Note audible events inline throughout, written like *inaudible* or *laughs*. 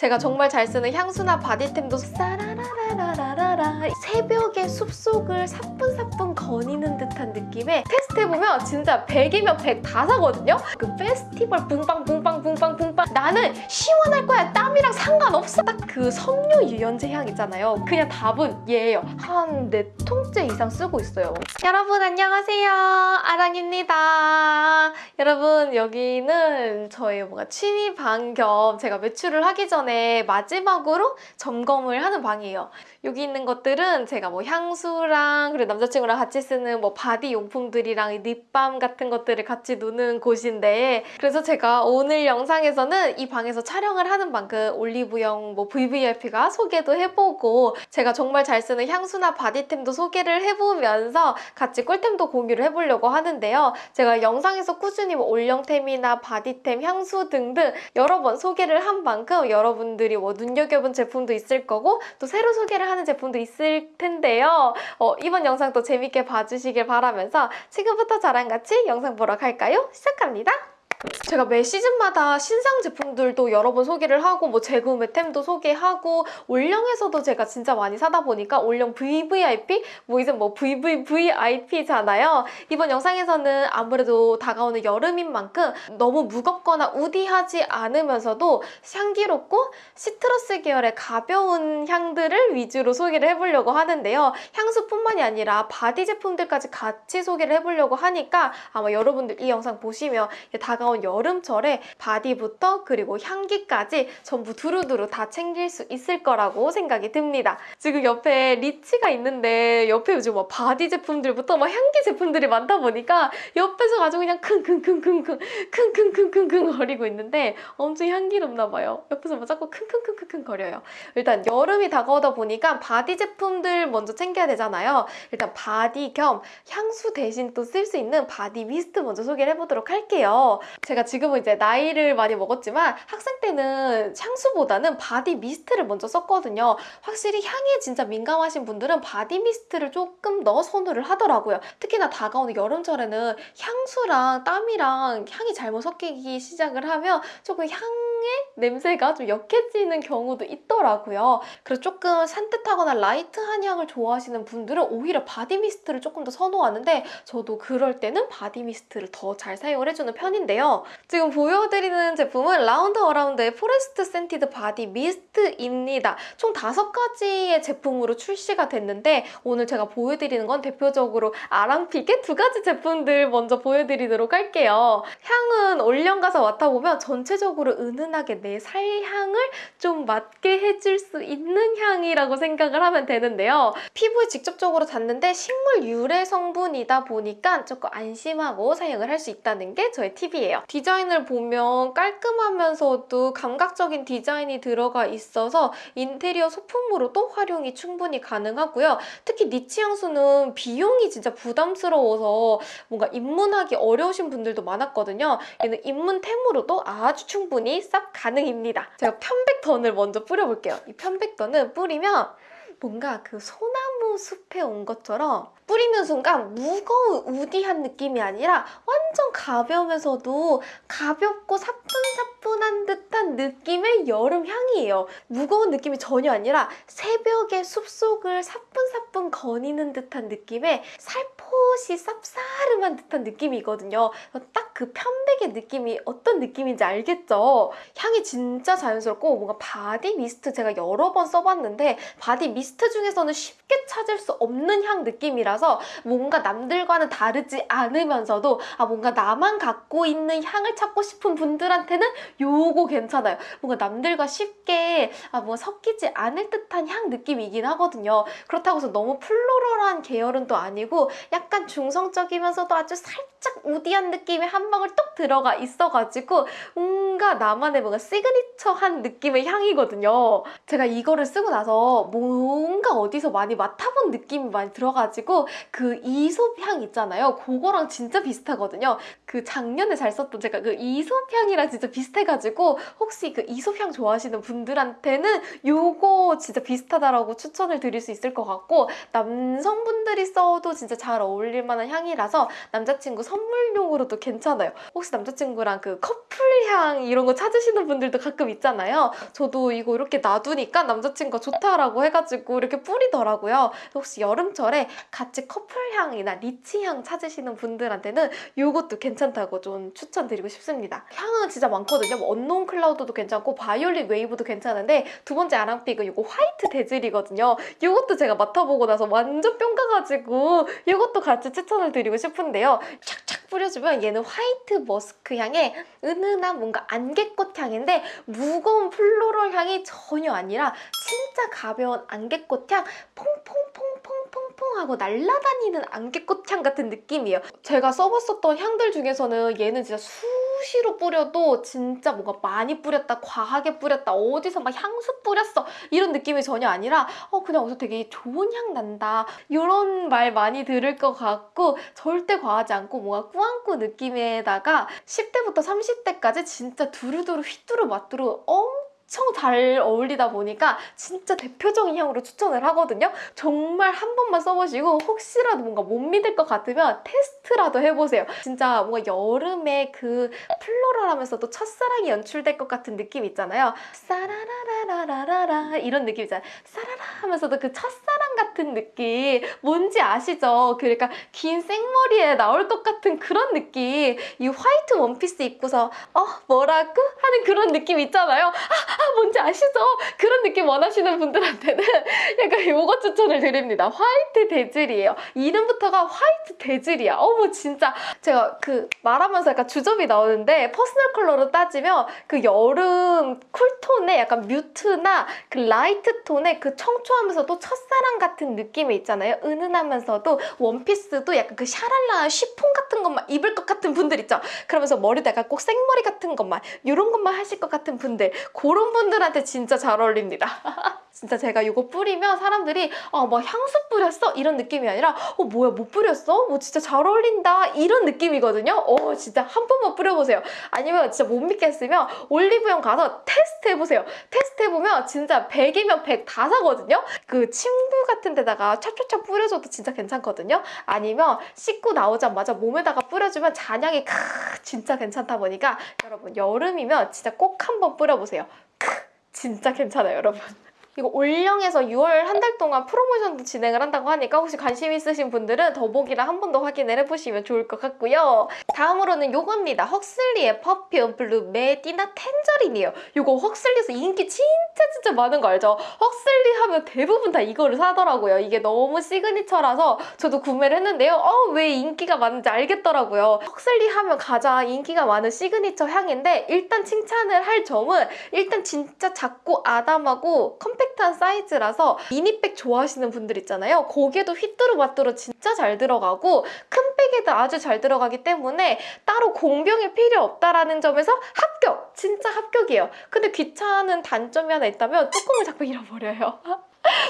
제가 정말 잘 쓰는 향수나 바디템도 싸라라라라라라 새벽에 숲속을 사뿐사뿐 거니는 듯한 느낌에 테스트해보면 진짜 100이면 100 다 사거든요? 그 페스티벌 붕빵 붕빵 붕빵 붕빵. 나는 시원할 거야 땀이랑 상관없어. 딱 그 섬유 유연제 향 있잖아요. 그냥 답은 얘예요. 한 4통째 이상 쓰고 있어요. 여러분 안녕하세요. 아랑입니다. 여러분 여기는 저의 뭔가 취미 방 겸 제가 외출을 하기 전에 마지막으로 점검을 하는 방이에요. 여기 있는 것들은 제가 뭐 향수랑 그리고 남자친구랑 같이 쓰는 뭐 바디 용품들이랑 립밤 같은 것들을 같이 놓는 곳인데 그래서 제가 오늘 영상에서는 이 방에서 촬영을 하는 만큼 올리브영 뭐 VVIP가 소개도 해보고 제가 정말 잘 쓰는 향수나 바디템도 소개를 해보면서 같이 꿀템도 공유를 해보려고 하는데요. 제가 영상에서 꾸준히 뭐 올영템이나 바디템, 향수 등등 여러 번 소개를 한 만큼 여러분들이 뭐 눈여겨본 제품도 있을 거고 또 새로 소개를 하는 제품도 있을 텐데요. 어, 이번 영상도 재밌게 봐주시길 바라면서 지금부터 저랑 같이 영상 보러 갈까요? 시작합니다. 제가 매 시즌마다 신상 제품들도 여러 번 소개를 하고 뭐 재구매템도 소개하고 올영에서도 제가 진짜 많이 사다 보니까 올영 VVIP 뭐 이제 뭐 VVVIP잖아요. 이번 영상에서는 아무래도 다가오는 여름인 만큼 너무 무겁거나 woody하지 않으면서도 향기롭고 시트러스 계열의 가벼운 향들을 위주로 소개를 해보려고 하는데요. 향수뿐만이 아니라 바디 제품들까지 같이 소개를 해보려고 하니까 아마 여러분들 이 영상 보시면 다가온 여름철에 바디부터 그리고 향기까지 전부 두루두루 다 챙길 수 있을 거라고 생각이 듭니다. 지금 옆에 리치가 있는데 옆에 요즘 뭐 바디 제품들부터 막 향기 제품들이 많다 보니까 옆에서 아주 그냥 킁킁킁킁킁 킁킁킁킁킁 거리고 있는데 엄청 향기롭나 봐요. 옆에서 막 자꾸 킁킁킁킁 거려요. 일단 여름이 다가오다 보니까 바디 제품들 먼저 챙겨야 되잖아요. 일단 바디 겸 향수 대신 또 쓸 수 있는 바디 미스트 먼저 소개를 해보도록 할게요. 제가 지금은 이제 나이를 많이 먹었지만 학생 때는 향수보다는 바디 미스트를 먼저 썼거든요. 확실히 향에 진짜 민감하신 분들은 바디 미스트를 조금 더 선호를 하더라고요. 특히나 다가오는 여름철에는 향수랑 땀이랑 향이 잘못 섞이기 시작을 하면 조금 향의 냄새가 좀 역해지는 경우도 있더라고요. 그래서 조금 산뜻하거나 light한 향을 좋아하시는 분들은 오히려 바디 미스트를 조금 더 선호하는데 저도 그럴 때는 바디 미스트를 더 잘 사용을 해주는 편인데요. 지금 보여드리는 제품은 라운드 어라운드의 포레스트 센티드 바디 미스트입니다. 총 다섯 가지의 제품으로 출시가 됐는데 오늘 제가 보여드리는 건 대표적으로 아랑pick의 두 가지 제품들 먼저 보여드리도록 할게요. 향은 올영 가서 맡아보면 전체적으로 은은하게 내 살향을 좀 맡게 해줄 수 있는 향이라고 생각을 하면 되는데요. 피부에 직접적으로 닿는데 식물 유래 성분이다 보니까 조금 안심하고 사용을 할 수 있다는 게 저의 팁이에요. 디자인을 보면 깔끔하면서도 감각적인 디자인이 들어가 있어서 인테리어 소품으로도 활용이 충분히 가능하고요. 특히 니치 향수는 비용이 진짜 부담스러워서 뭔가 입문하기 어려우신 분들도 많았거든요. 얘는 입문템으로도 아주 충분히 싹 가능입니다. 제가 편백던을 먼저 뿌려볼게요. 이 편백던은 뿌리면 뭔가 그 소나무 숲에 온 것처럼 뿌리는 순간 무거운 우디한 느낌이 아니라 완전 가벼우면서도 가볍고 사뿐사뿐한 듯한 느낌의 여름 향이에요. 무거운 느낌이 전혀 아니라 새벽에 숲속을 사뿐사뿐 거니는 듯한 느낌의 살포시 쌉싸름한 듯한 느낌이거든요. 딱 그 편백의 느낌이 어떤 느낌인지 알겠죠? 향이 진짜 자연스럽고 뭔가 body mist 제가 여러 번 써봤는데 body mist 중에서는 쉽게 찾을 수 없는 향 느낌이라서 뭔가 남들과는 다르지 않으면서도 아 뭔가 나만 갖고 있는 향을 찾고 싶은 분들한테는 요거 괜찮아요. 뭔가 남들과 쉽게 아 뭔가 섞이지 않을 듯한 향 느낌이긴 하거든요. 그렇다고 해서 너무 floral한 계열은 또 아니고 약간 중성적이면서도 아주 살짝 woody한 느낌이 한 방울 뚝 들어가 있어가지고 뭔가 나만의 뭔가 시그니처한 느낌의 향이거든요. 제가 이거를 쓰고 나서 뭐 뭔가 어디서 많이 맡아 본 느낌이 많이 들어가지고 그 이솝 향 있잖아요. 그거랑 진짜 비슷하거든요. 그 작년에 잘 썼던 제가 그 이솝 향이랑 진짜 비슷해가지고 혹시 그 이솝 향 좋아하시는 분들한테는 요거 진짜 비슷하다라고 추천을 드릴 수 있을 것 같고 남성분들이 써도 진짜 잘 어울릴 만한 향이라서 남자친구 선물용으로도 괜찮아요. 혹시 남자친구랑 그 커플향 이런 거 찾으시는 분들도 가끔 있잖아요. 저도 이거 이렇게 놔두니까 남자친구가 좋다라고 해가지고 이렇게 뿌리더라고요. 혹시 여름철에 같이 커플향이나 리치향 찾으시는 분들한테는 이것도 괜찮다고 좀 추천드리고 싶습니다. 향은 진짜 많거든요. 뭐 Unknown Cloud도 괜찮고 Violin Wave도 괜찮은데 두 번째 아랑pick은 이거 White Dazzle이거든요. 이것도 제가 맡아보고 나서 완전 뿅 가가지고 이것도 같이 추천을 드리고 싶은데요. 촥촥 뿌려주면 얘는 white musk 향에 은은한 뭔가 안개꽃 향인데 무거운 floral 향이 전혀 아니라 진짜 가벼운 안개꽃 향 퐁퐁퐁퐁퐁퐁 하고 날아다니는 안개꽃 향 같은 느낌이에요. 제가 써봤었던 향들 중에서는 얘는 진짜 수시로 뿌려도 진짜 뭔가 많이 뿌렸다, 과하게 뿌렸다, 어디서 막 향수 뿌렸어 이런 느낌이 전혀 아니라 어 그냥 어디서 되게 좋은 향 난다 이런 말 많이 들을 것 같고 절대 과하지 않고 뭔가 꾸안꾸 느낌에다가 10대부터 30대까지 진짜 두루두루 휘뚜루 마뚜루 엄청 잘 어울리다 보니까 진짜 대표적인 향으로 추천을 하거든요. 정말 한 번만 써보시고 혹시라도 뭔가 못 믿을 것 같으면 테스트라도 해보세요. 진짜 뭔가 여름에 그 플로럴하면서도 첫사랑이 연출될 것 같은 느낌 있잖아요. 사라라라라라라 이런 느낌 있잖아요. 사라라 하면서도 그 첫사랑 같은 느낌 뭔지 아시죠? 그러니까 긴 생머리에 나올 것 같은 그런 느낌 이 화이트 원피스 입고서 어 뭐라고? 하는 그런 느낌 있잖아요. 아, 아 뭔지 아시죠? 그런 느낌 원하시는 분들한테는 *laughs* 약간 요거 추천을 드립니다. White Dazzle이에요. 이름부터가 White Dazzle이야. 어머 진짜 제가 그 말하면서 약간 주접이 나오는데 personal color로 따지면 그 여름 cool tone의 약간 mute나 그 light tone의 그 청초하면서도 첫사랑 같은 느낌이 있잖아요. 은은하면서도 원피스도 약간 그 샤랄라 쉬폰 같은 것만 입을 것 같은 분들 있죠. 그러면서 머리다가 꼭 생머리 같은 것만 이런 것만 하실 것 같은 분들 그런 분들한테 진짜 잘 어울립니다. *laughs* 진짜 제가 이거 뿌리면 사람들이 아, 막 향수 뿌렸어? 이런 느낌이 아니라 어, 뭐야, 뭐 뿌렸어? 뭐 진짜 잘 어울린다. 이런 느낌이거든요. 어, 진짜 한 번만 뿌려보세요. 아니면 진짜 못 믿겠으면 올리브영 가서 테스트 해보세요. 테스트 해보면 진짜 100이면 100 다 사거든요. 그 침구 같은 데다가 찹찹찹 뿌려줘도 진짜 괜찮거든요. 아니면 씻고 나오자마자 몸에다가 뿌려주면 잔향이 크 진짜 괜찮다 보니까 여러분 여름이면 진짜 꼭 한번 뿌려보세요. 크 진짜 괜찮아요, 여러분. 이거 올영에서 6월 한 달 동안 프로모션도 진행을 한다고 하니까 혹시 관심 있으신 분들은 더보기랑 한번 더 확인을 해보시면 좋을 것 같고요. 다음으로는 요겁니다. Huxley의 Perfume Blue Medina Tangerine이에요. 요거 Huxley에서 인기 진짜 진짜 많은 거 알죠? Huxley 하면 대부분 다 이거를 사더라고요. 이게 너무 signature라서 저도 구매를 했는데요. 어, 왜 인기가 많은지 알겠더라고요. Huxley 하면 가장 인기가 많은 시그니처 향인데 일단 칭찬을 할 점은 일단 진짜 작고 아담하고 compact한 사이즈라서 mini bag 좋아하시는 분들 있잖아요. 거기에도 휘뚜루마뚜루 진짜 잘 들어가고 큰 백에도 아주 잘 들어가기 때문에 따로 공병이 필요 없다라는 점에서 합격! 진짜 합격이에요. 근데 귀찮은 단점이 하나 있다면 뚜껑을 자꾸 *laughs* 잃어버려요.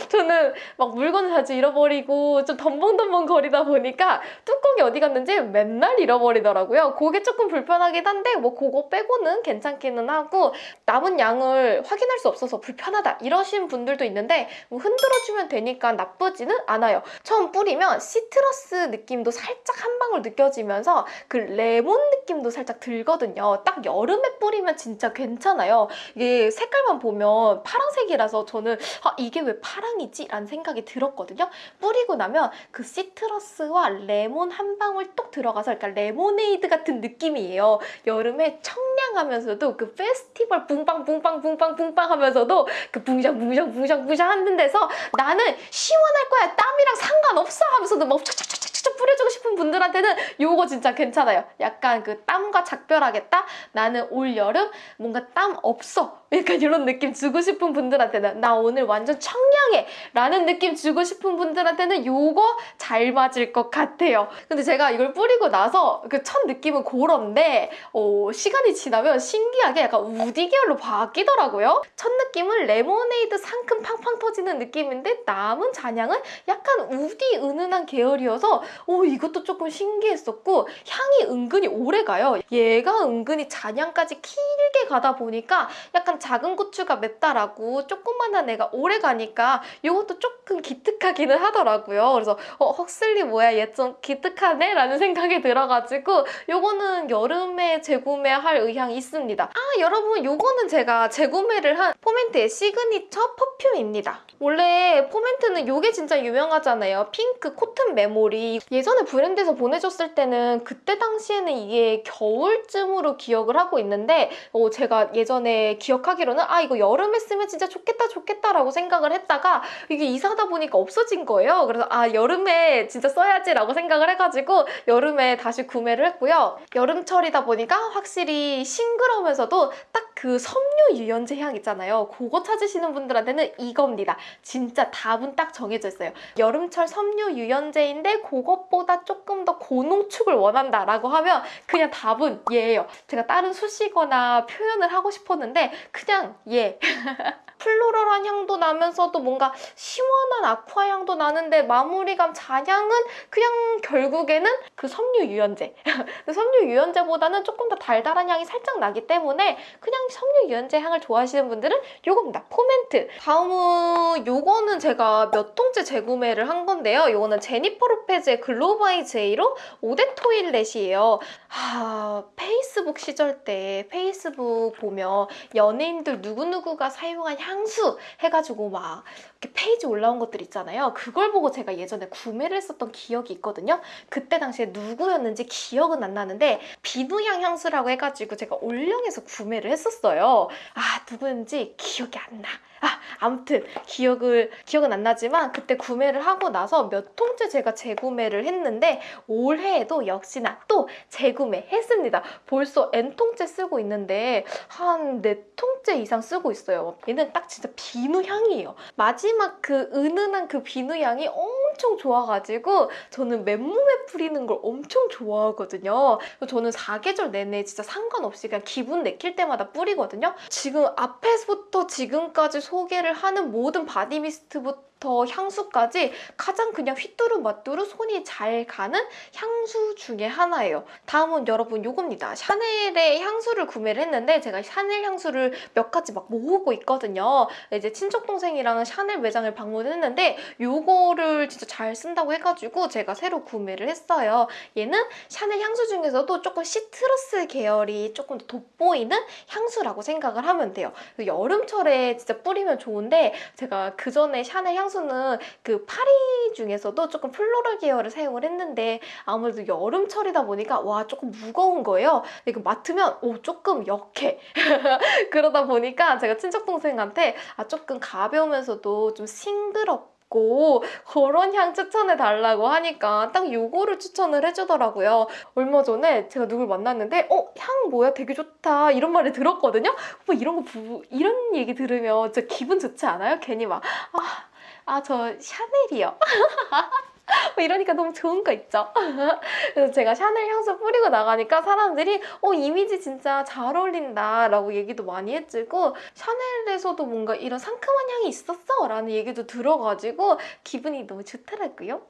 저는 막 물건을 자주 잃어버리고 좀 덤벙덤벙 거리다 보니까 뚜껑이 어디 갔는지 맨날 잃어버리더라고요. 그게 조금 불편하긴 한데 뭐 그거 빼고는 괜찮기는 하고 남은 양을 확인할 수 없어서 불편하다 이러신 분들도 있는데 뭐 흔들어주면 되니까 나쁘지는 않아요. 처음 뿌리면 시트러스 느낌도 살짝 한 방울 느껴지면서 그 레몬 느낌도 살짝 들거든요. 딱 여름에 뿌리면 진짜 괜찮아요. 이게 색깔만 보면 파란색이라서 저는 아, 이게 왜 파랑이지? 라는 생각이 들었거든요. 뿌리고 나면 그 citrus와 레몬 한 방울 똑 들어가서 그러니까 레모네이드 같은 느낌이에요. 여름에 청량하면서도 그 페스티벌 붕빵 붕빵 붕빵 붕빵 하면서도 그 붕장 붕장 붕장 붕장 하는 데서 나는 시원할 거야 땀이랑 상관없어 하면서도 막 촥촥촥촥 뿌려주고 싶은 분들한테는 요거 진짜 괜찮아요. 약간 그 땀과 작별하겠다? 나는 올 여름 뭔가 땀 없어. 약간 이런 느낌 주고 싶은 분들한테는 나 오늘 완전 청량해 라는 느낌 주고 싶은 분들한테는 요거 잘 맞을 것 같아요. 근데 제가 이걸 뿌리고 나서 그 첫 느낌은 그런데 어, 시간이 지나면 신기하게 약간 우디 계열로 바뀌더라고요. 첫 느낌은 레모네이드 상큼 팡팡 터지는 느낌인데 남은 잔향은 약간 우디 은은한 계열이어서 오 이것도 조금 신기했었고 향이 은근히 오래 가요. 얘가 은근히 잔향까지 길게 가다 보니까 약간 작은 고추가 맵다라고 조그만한 애가 오래 가니까 이것도 조금 기특하기는 하더라고요. 그래서 어 Huxley 뭐야 얘 좀 기특하네? 라는 생각이 들어가지고 요거는 여름에 재구매할 의향이 있습니다. 아 여러분 요거는 제가 재구매를 한 Forment의 signature perfume입니다. 원래 Forment는 요게 진짜 유명하잖아요. 핑크 Cotton Memory. 예전에 브랜드에서 보내줬을 때는 그때 당시에는 이게 겨울쯤으로 기억을 하고 있는데 어, 제가 예전에 기억하 기로는 아 이거 여름에 쓰면 진짜 좋겠다 좋겠다라고 생각을 했다가 이게 이사하다 보니까 없어진 거예요. 그래서 아 여름에 진짜 써야지 라고 생각을 해가지고 여름에 다시 구매를 했고요. 여름철이다 보니까 확실히 싱그러우면서도 딱 그 섬유 유연제 향 있잖아요. 그거 찾으시는 분들한테는 이겁니다. 진짜 답은 딱 정해져 있어요. 여름철 섬유 유연제인데 그것보다 조금 더 고농축을 원한다라고 하면 그냥 답은 얘예요. 제가 다른 수식어나 표현을 하고 싶었는데 그냥 얘. *laughs* floral한 향도 나면서도 뭔가 시원한 aqua 향도 나는데 마무리감 잔향은 그냥 결국에는 그 섬유 유연제. *laughs* 섬유 유연제보다는 조금 더 달달한 향이 살짝 나기 때문에 그냥 섬유 유연제 향을 좋아하시는 분들은 요겁니다. Forment. 다음은 요거는 제가 몇 통째 재구매를 한 건데요. 요거는 제니퍼 로페즈의 Glow by JLo eau de toilette이에요. 하, 페이스북 시절 때 페이스북 보면 연예인들 누구누구가 사용한 향수 해가지고 막 이렇게 페이지 올라온 것들 있잖아요. 그걸 보고 제가 예전에 구매를 했었던 기억이 있거든요. 그때 당시에 누구였는지 기억은 안 나는데 비누향 향수라고 해가지고 제가 올영에서 구매를 했었어요. 아 누구였는지 기억이 안 나. 아, 아무튼 기억을 기억은 안 나지만 그때 구매를 하고 나서 몇 통째 제가 재구매를 했는데 올해에도 역시나 또 재구매했습니다. 벌써 N통째 쓰고 있는데 한 4통째 이상 쓰고 있어요. 얘는 딱 진짜 비누 향이에요. 마지 막 그 은은한 그 비누 향이 엄청 좋아가지고 저는 맨몸에 뿌리는 걸 엄청 좋아하거든요. 저는 사계절 내내 진짜 상관없이 그냥 기분 내킬 때마다 뿌리거든요. 지금 앞에서부터 지금까지 소개를 하는 모든 body mist부터 향수까지 가장 그냥 휘뚜루마뚜루 손이 잘 가는 향수 중에 하나예요. 다음은 여러분 요겁니다. 샤넬의 향수를 구매를 했는데 제가 샤넬 향수를 몇 가지 막 모으고 있거든요. 이제 친척 동생이랑 샤넬 매장을 방문했는데 요거를 진짜 잘 쓴다고 해가지고 제가 새로 구매를 했어요. 얘는 샤넬 향수 중에서도 조금 시트러스 계열이 조금 더 돋보이는 향수라고 생각을 하면 돼요. 여름철에 진짜 뿌리면 좋은데 제가 그 전에 샤넬 향수 는 그 파리 중에서도 조금 플로럴 계열을 사용을 했는데 아무래도 여름철이다 보니까 와 조금 무거운 거예요. 이거 맡으면 오 조금 역해. *laughs* 그러다 보니까 제가 친척 동생한테 아 조금 가벼우면서도 좀 싱그럽 고 그런 향 추천해 달라고 하니까 딱 요거를 추천을 해주더라고요. 얼마 전에 제가 누굴 만났는데 어? 향 뭐야? 되게 좋다 이런 말을 들었거든요. 뭐 이런 거 부, 이런 얘기 들으면 진짜 기분 좋지 않아요? 괜히 막 아, 아 저 샤넬이요. *laughs* 뭐 이러니까 너무 좋은 거 있죠? *laughs* 그래서 제가 샤넬 향수 뿌리고 나가니까 사람들이 어 이미지 진짜 잘 어울린다 라고 얘기도 많이 해주고 샤넬에서도 뭔가 이런 상큼한 향이 있었어 라는 얘기도 들어가지고 기분이 너무 좋더라고요.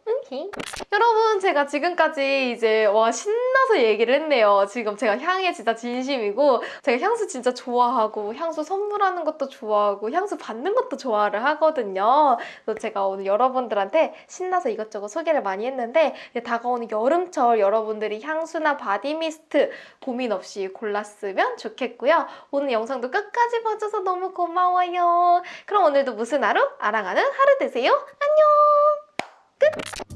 여러분 제가 지금까지 이제 와 신나서 얘기를 했네요. 지금 제가 향에 진짜 진심이고 제가 향수 진짜 좋아하고 향수 선물하는 것도 좋아하고 향수 받는 것도 좋아를 하거든요. 그래서 제가 오늘 여러분들한테 신나서 이것저것 소개를 많이 했는데 다가오는 여름철 여러분들이 향수나 body mist 고민 없이 골랐으면 좋겠고요. 오늘 영상도 끝까지 봐줘서 너무 고마워요. 그럼 오늘도 무슨 하루? 알아가는 하루 되세요. 안녕! 끝!